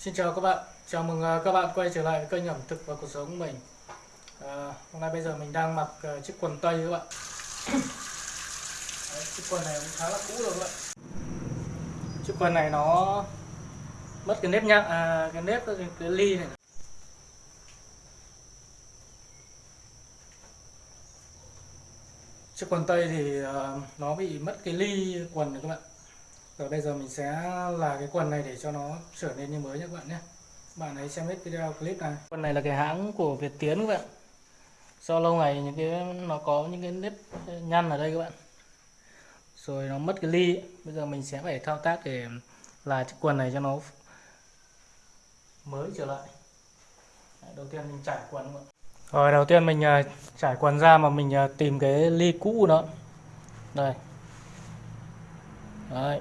Xin chào các bạn, chào mừng à, các bạn quay trở lại với kênh ẩm thực và cuộc sống của mình. À, Hôm nay bây giờ mình đang mặc uh, chiếc quần tây các bạn. Đấy, Chiếc quần này cũng khá là cũ rồi các bạn. Chiếc quần này nó mất cái nếp nhạc, à, cái nếp cái, cái ly này. Chiếc quần tây thì uh, nó bị mất cái ly quần này các bạn rồi bây giờ mình sẽ là cái quần này để cho nó trở nên như mới nhé các bạn nhé. Bạn hãy xem hết video clip này. Quần này là cái hãng của Việt Tiến các bạn. Do lâu ngày những cái, nó có những cái nếp nhăn ở đây các bạn. Rồi nó mất cái ly. Bây giờ mình sẽ phải thao tác để là chiếc quần này cho nó mới trở lại. Đầu tiên mình trải quần các bạn. Rồi đầu tiên mình à, trải quần ra mà mình à, tìm cái ly cũ đó đây. Đấy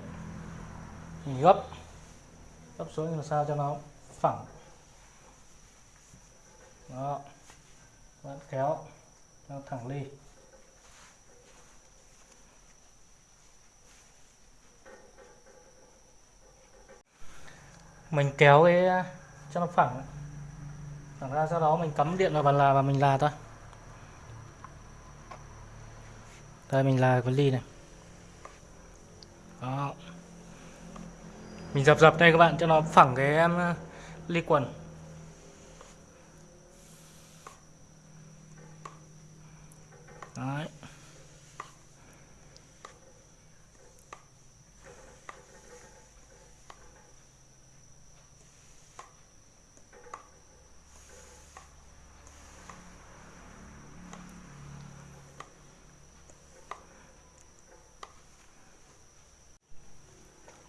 mình gấp. Gấp xuống làm sao cho nó phẳng. Đó. Bạn kéo. Cho thẳng ly. Mình kéo cái, cho nó phẳng. Phẳng ra sau đó mình cắm điện vào bàn là và mình là thôi. Đây, mình là cái ly này đó mình dập dập đây các bạn cho nó phẳng cái ly quần Đấy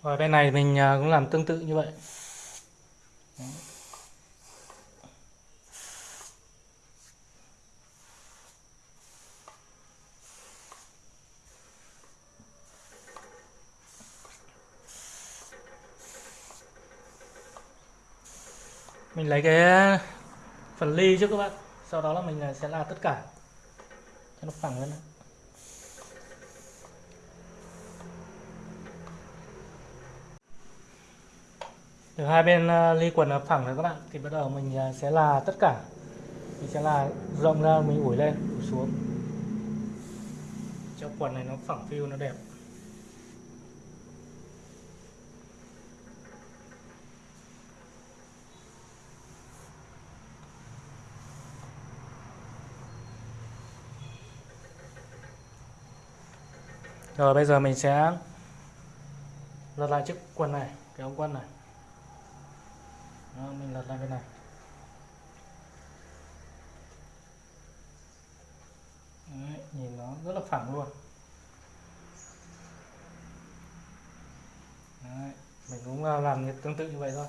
và bên này mình à, cũng làm tương tự như vậy. Mình lấy cái phần ly trước các bạn. Sau đó là mình à, sẽ là tất cả cho nó phẳng lên từ hai bên ờ, ly quần là phẳng rồi các bạn. Thì bắt đầu mình ờ, sẽ là tất cả. Mình sẽ là rộng ra mình ủi lên ủi xuống. Cho quần này nó phẳng phiu nó đẹp. Rồi bây giờ mình sẽ lật lại chiếc quần này, cái ống quần này. Đó, mình lật lại bên này. Đấy, nhìn nó rất là phẳng luôn. Đấy, mình cũng làm làm tương tự như vậy thôi.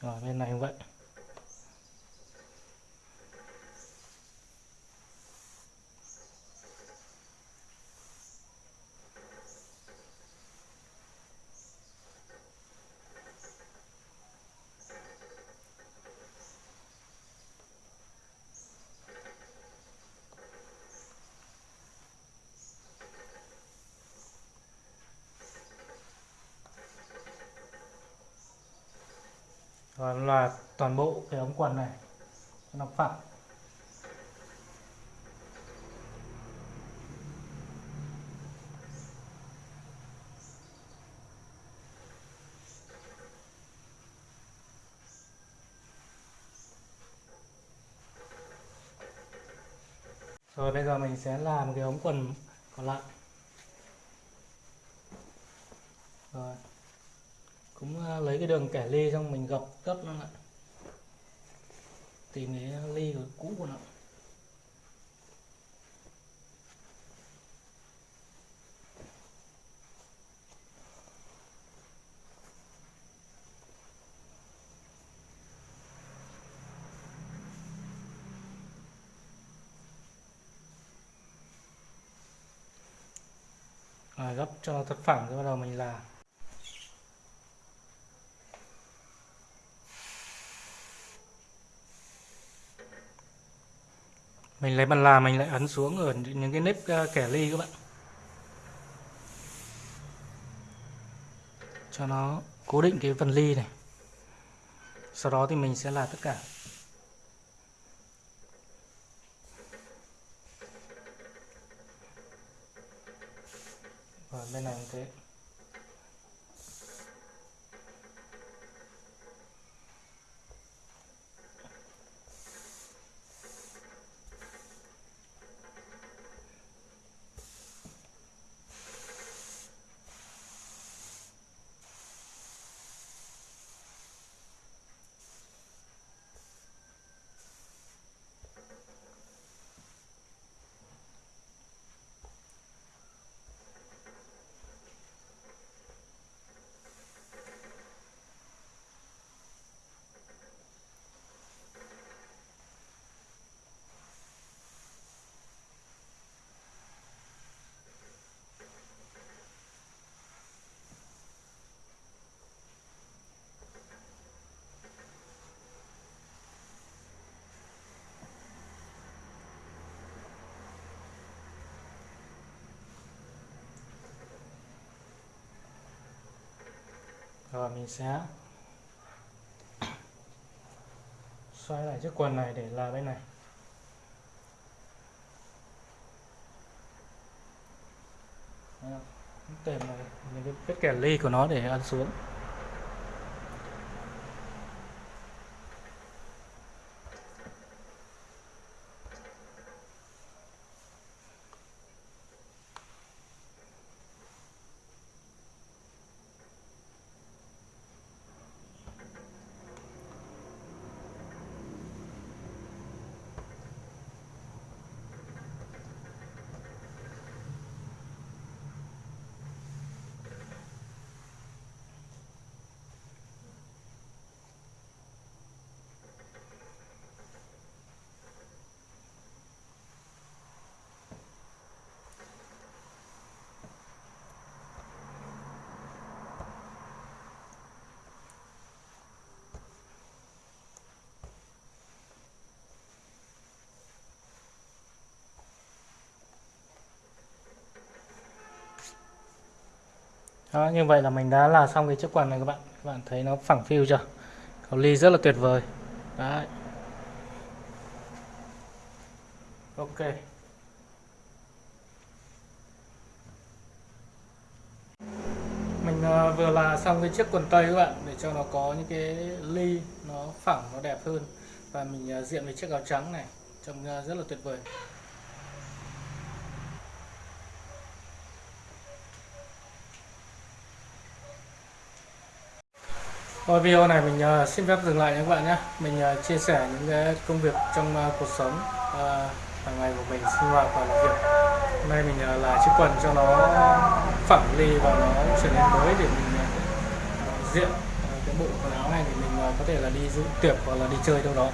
Rồi bên này cũng vậy. Và là toàn bộ cái ống quần này, nó phẳng Rồi bây giờ mình sẽ làm cái ống quần còn lại. Rồi cũng à, lấy cái đường kẻ ly xong mình gập gấp nó lại. Tìm cái ly của cũ của nó. Rồi, gấp cho nó thật phẳng rồi bắt đầu mình làm mình lấy bàn là mình lại ấn xuống ở những cái nếp ờ, kẻ ly các bạn. Cho nó cố định cái phần ly này. Sau đó thì mình sẽ là tất cả. Và bên này cũng thế. Rồi, mình sẽ xoay lại chiếc quần này để là bên này. Tìm này những cái vết kẻ ly của nó để ăn xuống. Đó như vậy là mình đã là xong cái chiếc quần này các bạn. Các bạn thấy nó phẳng phiu chưa? Cầu ly rất là tuyệt vời. Đấy. Ok. Mình uh, vừa là xong cái chiếc quần tây các bạn để cho nó có những cái ly nó phẳng nó đẹp hơn. Và mình uh, diện với chiếc áo trắng này trông uh, rất là tuyệt vời. Thôi video này mình uh, xin phép dừng lại nha các bạn nhé. Mình uh, chia sẻ những cái công việc trong uh, cuộc sống uh, hàng ngày của mình sinh hoạt và làm việc. Hôm nay mình uh, là chiếc quần cho nó phẳng ly và nó trở nên mới để mình uh, diện uh, cái bộ quần áo này thì mình uh, có thể là đi dự tiệc hoặc là đi chơi đâu đó.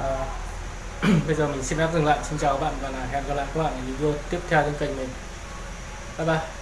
Uh, Bây giờ mình xin phép dừng lại. Xin chào các bạn và hẹn gặp lại các bạn ở video tiếp theo trên kênh mình. Bye bye.